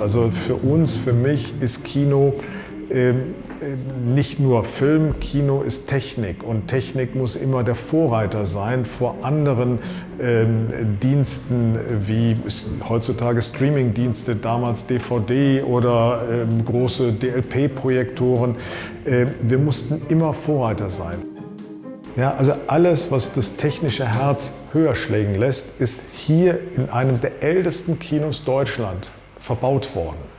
Also für uns, für mich ist Kino ähm, nicht nur Film, Kino ist Technik und Technik muss immer der Vorreiter sein vor anderen ähm, Diensten wie heutzutage Streamingdienste, damals DVD oder ähm, große DLP-Projektoren. Äh, wir mussten immer Vorreiter sein. Ja, also alles, was das technische Herz höher schlägen lässt, ist hier in einem der ältesten Kinos Deutschland verbaut worden.